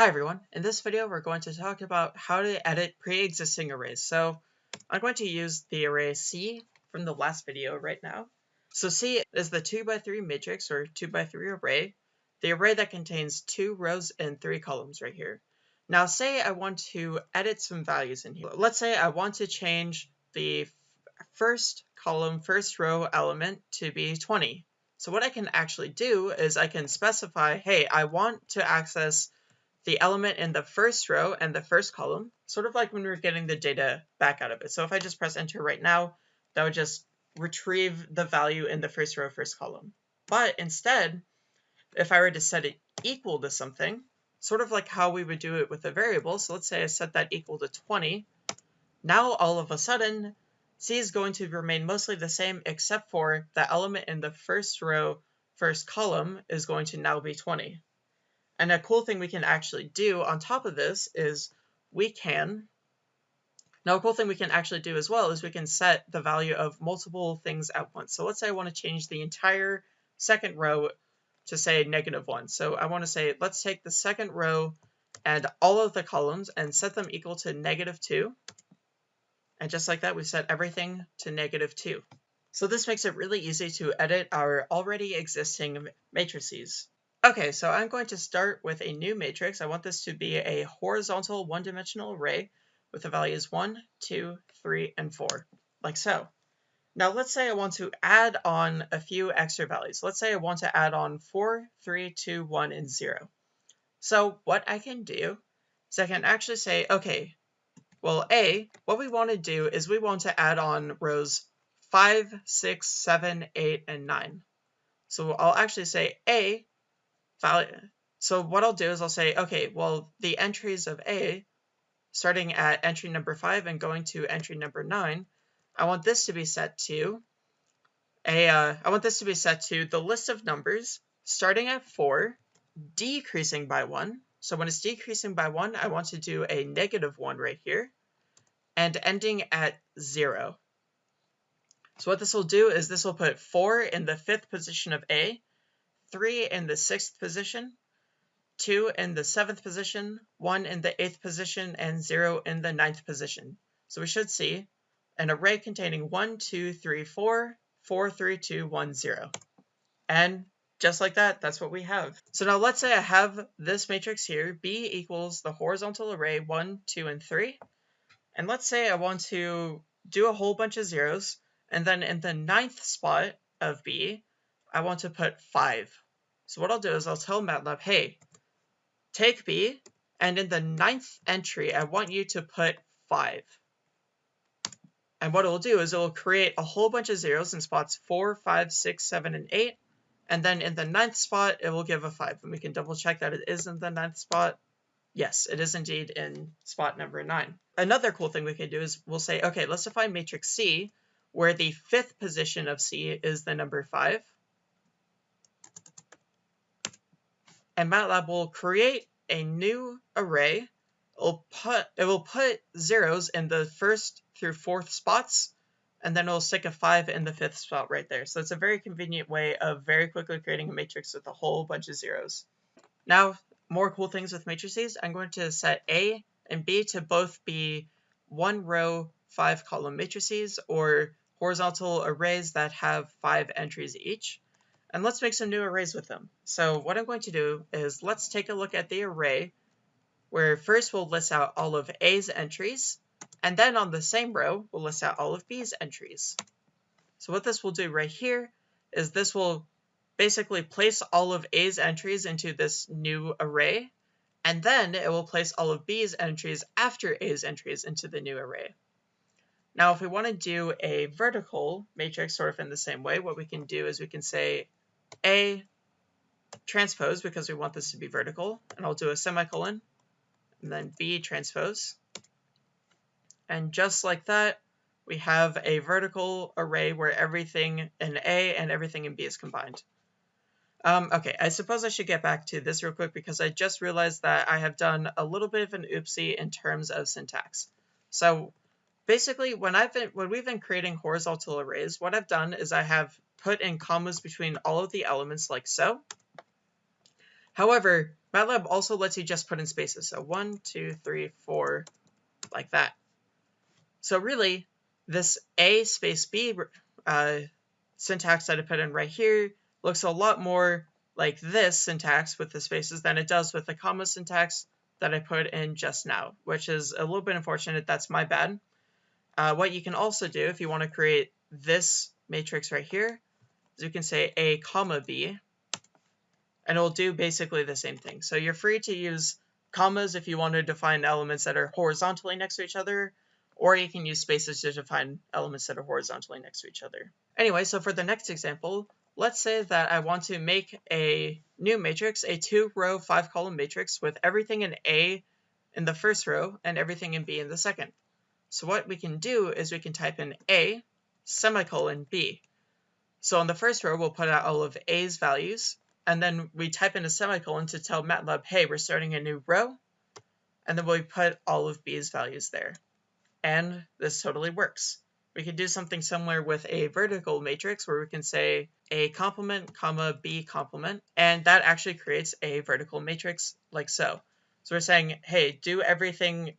Hi everyone, in this video we're going to talk about how to edit pre-existing arrays. So I'm going to use the array C from the last video right now. So C is the 2x3 matrix or 2x3 array, the array that contains two rows and three columns right here. Now say I want to edit some values in here. Let's say I want to change the first column, first row element to be 20. So what I can actually do is I can specify, hey, I want to access the element in the first row and the first column, sort of like when we are getting the data back out of it. So if I just press enter right now, that would just retrieve the value in the first row, first column. But instead, if I were to set it equal to something, sort of like how we would do it with a variable, so let's say I set that equal to 20, now all of a sudden, C is going to remain mostly the same except for the element in the first row, first column is going to now be 20. And a cool thing we can actually do on top of this is we can, now a cool thing we can actually do as well is we can set the value of multiple things at once. So let's say I want to change the entire second row to say negative one. So I want to say, let's take the second row and all of the columns and set them equal to negative two. And just like that, we set everything to negative two. So this makes it really easy to edit our already existing matrices. Okay, so I'm going to start with a new matrix. I want this to be a horizontal one-dimensional array with the values 1, 2, 3, and 4, like so. Now let's say I want to add on a few extra values. Let's say I want to add on 4, 3, 2, 1, and 0. So what I can do is I can actually say, okay, well, A, what we want to do is we want to add on rows 5, 6, 7, 8, and 9. So I'll actually say A value. So what I'll do is I'll say, okay, well, the entries of A, starting at entry number 5 and going to entry number 9, I want this to be set to a, uh, I want this to be set to the list of numbers starting at 4, decreasing by 1. So when it's decreasing by 1, I want to do a negative 1 right here, and ending at 0. So what this will do is this will put 4 in the fifth position of A, 3 in the sixth position, 2 in the seventh position, 1 in the eighth position, and 0 in the ninth position. So we should see an array containing 1, 2, 3, 4, 4, 3, 2, 1, 0. And just like that, that's what we have. So now let's say I have this matrix here, B equals the horizontal array 1, 2, and 3. And let's say I want to do a whole bunch of zeros, and then in the ninth spot of B, I want to put 5. So what I'll do is I'll tell MATLAB, hey, take B, and in the ninth entry, I want you to put 5. And what it'll do is it'll create a whole bunch of zeros in spots 4, 5, 6, 7, and 8. And then in the ninth spot, it will give a 5. And we can double check that it is in the ninth spot. Yes, it is indeed in spot number 9. Another cool thing we can do is we'll say, okay, let's define matrix C, where the fifth position of C is the number 5. And MATLAB will create a new array. It will put it will put zeros in the first through fourth spots, and then it'll stick a five in the fifth spot right there. So it's a very convenient way of very quickly creating a matrix with a whole bunch of zeros. Now, more cool things with matrices. I'm going to set A and B to both be one row, five column matrices or horizontal arrays that have five entries each and let's make some new arrays with them. So what I'm going to do is let's take a look at the array where first we'll list out all of A's entries, and then on the same row, we'll list out all of B's entries. So what this will do right here is this will basically place all of A's entries into this new array, and then it will place all of B's entries after A's entries into the new array. Now, if we want to do a vertical matrix sort of in the same way, what we can do is we can say a transpose because we want this to be vertical, and I'll do a semicolon, and then B transpose. And just like that, we have a vertical array where everything in A and everything in B is combined. Um, okay, I suppose I should get back to this real quick because I just realized that I have done a little bit of an oopsie in terms of syntax. So basically, when I've been when we've been creating horizontal arrays, what I've done is I have put in commas between all of the elements like so. However, MATLAB also lets you just put in spaces. So one, two, three, four, like that. So really, this A space B uh, syntax that I put in right here looks a lot more like this syntax with the spaces than it does with the comma syntax that I put in just now, which is a little bit unfortunate. That's my bad. Uh, what you can also do if you want to create this matrix right here is you can say A comma B, and it'll do basically the same thing. So you're free to use commas if you want to define elements that are horizontally next to each other, or you can use spaces to define elements that are horizontally next to each other. Anyway, so for the next example, let's say that I want to make a new matrix, a two row, five column matrix with everything in A in the first row and everything in B in the second. So what we can do is we can type in A semicolon B. So on the first row, we'll put out all of A's values, and then we type in a semicolon to tell MATLAB, hey, we're starting a new row, and then we put all of B's values there. And this totally works. We can do something similar with a vertical matrix where we can say a complement, comma, B complement, and that actually creates a vertical matrix like so. So we're saying, hey, do everything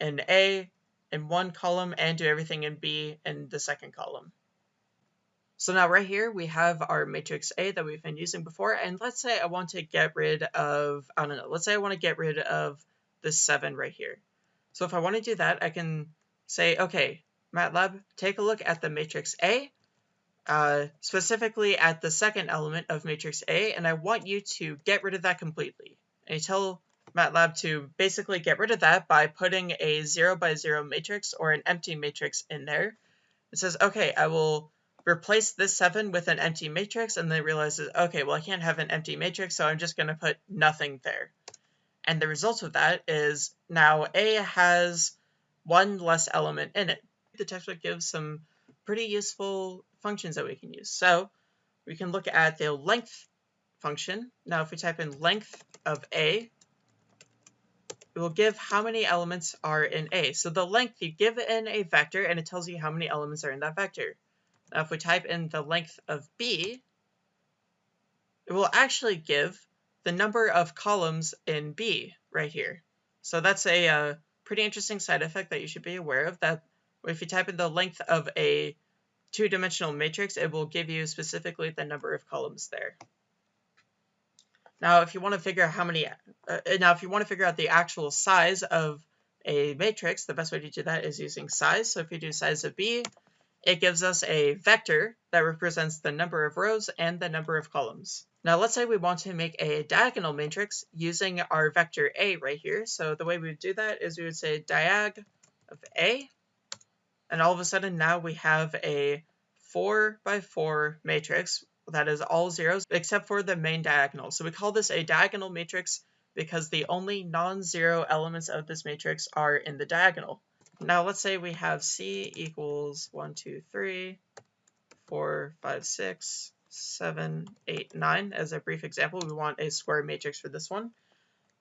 in A in one column and do everything in B in the second column. So now right here we have our matrix A that we've been using before and let's say I want to get rid of, I don't know, let's say I want to get rid of this 7 right here. So if I want to do that I can say, okay, MATLAB, take a look at the matrix A, uh, specifically at the second element of matrix A, and I want you to get rid of that completely. And you tell MATLAB to basically get rid of that by putting a 0 by 0 matrix or an empty matrix in there. It says, okay, I will replace this 7 with an empty matrix, and then it realizes, okay, well, I can't have an empty matrix, so I'm just going to put nothing there. And the result of that is now A has one less element in it. The textbook gives some pretty useful functions that we can use. So we can look at the length function. Now, if we type in length of A, it will give how many elements are in A. So the length, you give in a vector, and it tells you how many elements are in that vector. If we type in the length of B, it will actually give the number of columns in B right here. So that's a uh, pretty interesting side effect that you should be aware of, that if you type in the length of a two-dimensional matrix, it will give you specifically the number of columns there. Now, if you want to figure out how many, uh, now if you want to figure out the actual size of a matrix, the best way to do that is using size. So if you do size of B, it gives us a vector that represents the number of rows and the number of columns. Now let's say we want to make a diagonal matrix using our vector A right here. So the way we would do that is we would say diag of A, and all of a sudden now we have a 4 by 4 matrix that is all zeros except for the main diagonal. So we call this a diagonal matrix because the only non-zero elements of this matrix are in the diagonal. Now let's say we have C equals 1, 2, 3, 4, 5, 6, 7, 8, 9 as a brief example. We want a square matrix for this one.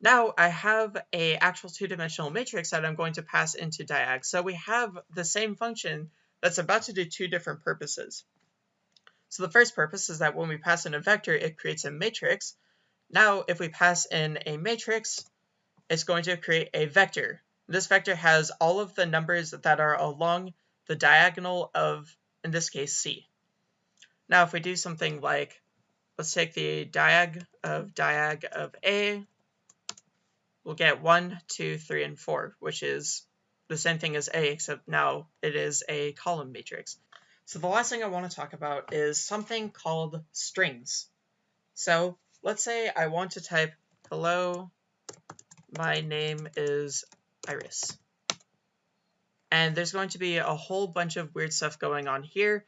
Now I have a actual two-dimensional matrix that I'm going to pass into diag. So we have the same function that's about to do two different purposes. So the first purpose is that when we pass in a vector, it creates a matrix. Now if we pass in a matrix, it's going to create a vector. This vector has all of the numbers that are along the diagonal of, in this case, C. Now, if we do something like, let's take the diag of diag of A, we'll get 1, 2, 3, and 4, which is the same thing as A, except now it is a column matrix. So the last thing I want to talk about is something called strings. So let's say I want to type, hello, my name is iris. And there's going to be a whole bunch of weird stuff going on here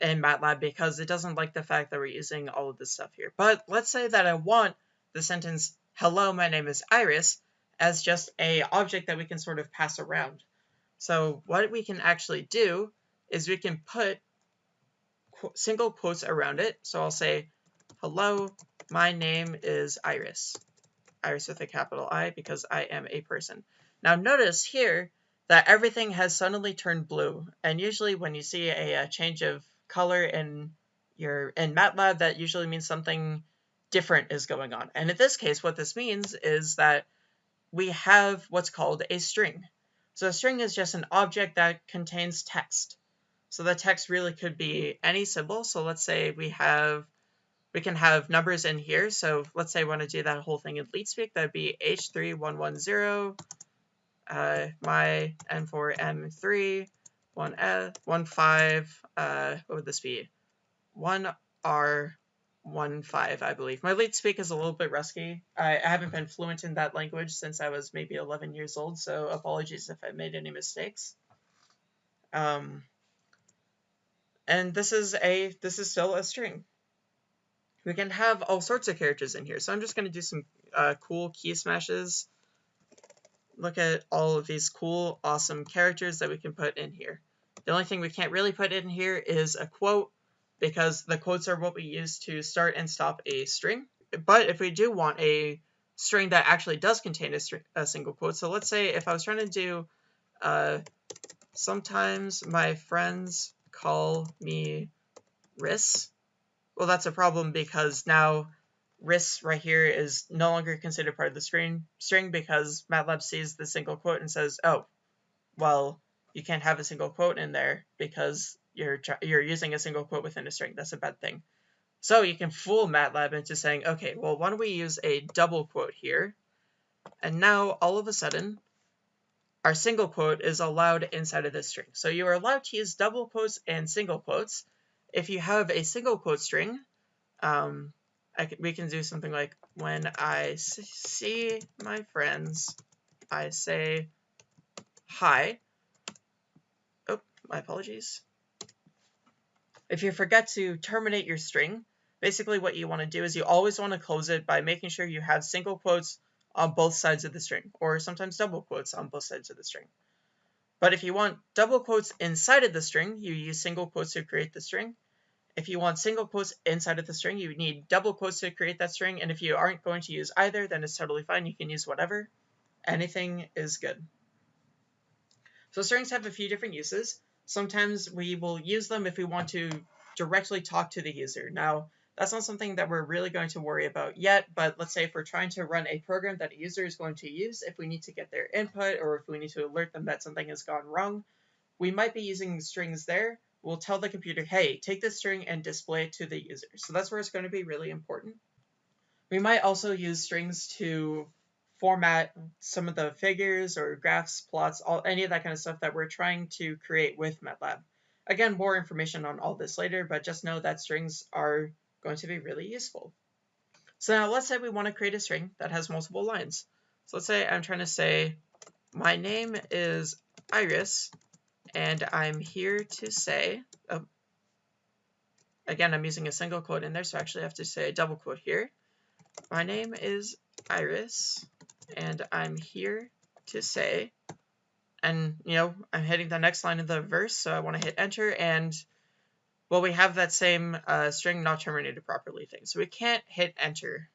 in MATLAB because it doesn't like the fact that we're using all of this stuff here. But let's say that I want the sentence, hello, my name is Iris, as just a object that we can sort of pass around. So what we can actually do is we can put single quotes around it. So I'll say, hello, my name is Iris. Iris with a capital I because I am a person. Now notice here that everything has suddenly turned blue. And usually when you see a, a change of color in your in MATLAB, that usually means something different is going on. And in this case, what this means is that we have what's called a string. So a string is just an object that contains text. So the text really could be any symbol. So let's say we have, we can have numbers in here. So let's say I want to do that whole thing in LeetSpeak. That'd be H3110, uh, my N4M3, 1F, 15, uh, what would this be? 1R, one five, I believe. My late speak is a little bit rusty. I, I haven't been fluent in that language since I was maybe 11 years old, so apologies if I made any mistakes. Um, and this is a this is still a string. We can have all sorts of characters in here, so I'm just going to do some uh, cool key smashes. Look at all of these cool, awesome characters that we can put in here. The only thing we can't really put in here is a quote because the quotes are what we use to start and stop a string. But if we do want a string that actually does contain a, string, a single quote, so let's say if I was trying to do, uh, sometimes my friends call me Riss, well, that's a problem because now Riss right here is no longer considered part of the string, string because MATLAB sees the single quote and says, oh, well, you can't have a single quote in there because you're you're using a single quote within a string. That's a bad thing. So you can fool MATLAB into saying, okay, well, why don't we use a double quote here? And now all of a sudden, our single quote is allowed inside of this string. So you are allowed to use double quotes and single quotes. If you have a single quote string, um, can, we can do something like, when I see my friends, I say hi. Oh, my apologies. If you forget to terminate your string, basically what you want to do is you always want to close it by making sure you have single quotes on both sides of the string, or sometimes double quotes on both sides of the string. But if you want double quotes inside of the string, you use single quotes to create the string. If you want single quotes inside of the string, you need double quotes to create that string. And if you aren't going to use either, then it's totally fine. You can use whatever. Anything is good. So strings have a few different uses. Sometimes we will use them if we want to directly talk to the user. Now, that's not something that we're really going to worry about yet, but let's say if we're trying to run a program that a user is going to use, if we need to get their input or if we need to alert them that something has gone wrong, we might be using strings there. We'll tell the computer, hey, take this string and display it to the user. So that's where it's going to be really important. We might also use strings to format some of the figures or graphs, plots, all any of that kind of stuff that we're trying to create with MATLAB. Again, more information on all this later, but just know that strings are going to be really useful. So now let's say we want to create a string that has multiple lines. So let's say I'm trying to say, my name is Iris, and I'm here to say, oh, again, I'm using a single quote in there, so I actually have to say a double quote here. My name is Iris, and I'm here to say, and you know, I'm hitting the next line of the verse, so I want to hit enter, and well, we have that same uh, string not terminated properly thing, so we can't hit enter.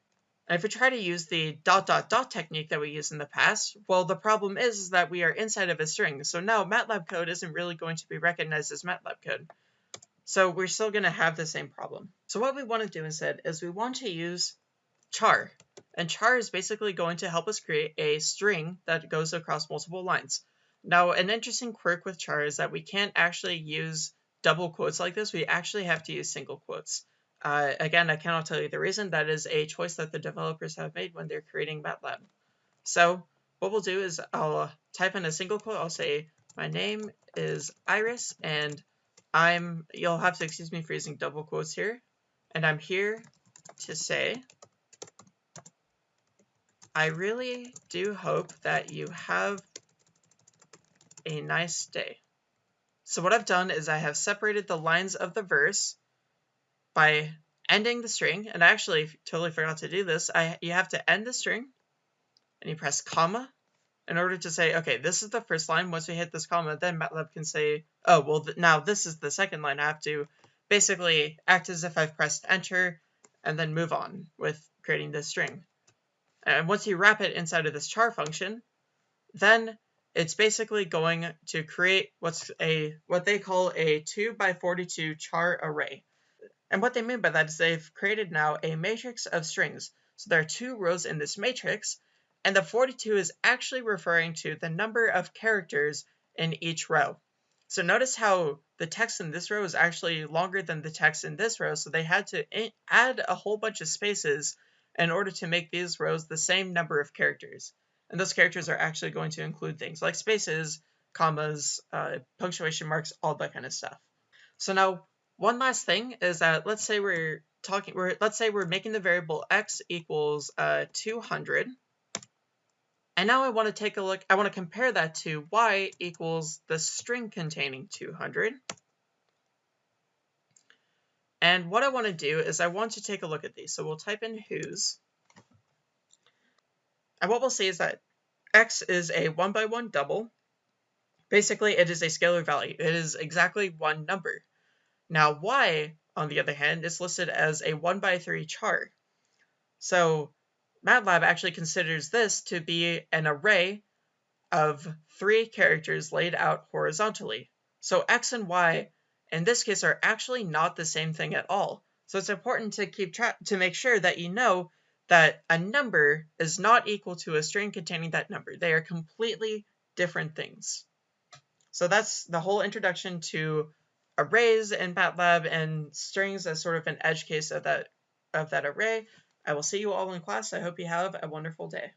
And if we try to use the dot dot dot technique that we used in the past, well, the problem is, is that we are inside of a string, so now MATLAB code isn't really going to be recognized as MATLAB code. So we're still going to have the same problem. So what we want to do instead is we want to use char. And char is basically going to help us create a string that goes across multiple lines. Now, an interesting quirk with char is that we can't actually use double quotes like this. We actually have to use single quotes. Uh, again, I cannot tell you the reason. That is a choice that the developers have made when they're creating MATLAB. So what we'll do is I'll type in a single quote. I'll say, my name is Iris, and I'm, you'll have to excuse me for using double quotes here, and I'm here to say I really do hope that you have a nice day. So what I've done is I have separated the lines of the verse by ending the string, and I actually totally forgot to do this. I You have to end the string, and you press comma in order to say, okay, this is the first line. Once we hit this comma, then MATLAB can say, oh, well, th now this is the second line. I have to basically act as if I've pressed enter and then move on with creating this string. And once you wrap it inside of this char function, then it's basically going to create what's a what they call a 2 by 42 char array. And what they mean by that is they've created now a matrix of strings. So there are two rows in this matrix, and the 42 is actually referring to the number of characters in each row. So notice how the text in this row is actually longer than the text in this row, so they had to add a whole bunch of spaces in order to make these rows the same number of characters. And those characters are actually going to include things like spaces, commas, uh, punctuation marks, all that kind of stuff. So now, one last thing is that let's say we're talking, we're, let's say we're making the variable x equals uh, 200. And now I want to take a look, I want to compare that to y equals the string containing 200. And what I want to do is I want to take a look at these. So we'll type in whos. And what we'll see is that x is a one by one double. Basically, it is a scalar value. It is exactly one number. Now, y, on the other hand, is listed as a one by three char. So MATLAB actually considers this to be an array of three characters laid out horizontally. So x and y in this case are actually not the same thing at all. So it's important to keep track to make sure that you know that a number is not equal to a string containing that number. They are completely different things. So that's the whole introduction to arrays in MATLAB and strings as sort of an edge case of that of that array. I will see you all in class. I hope you have a wonderful day.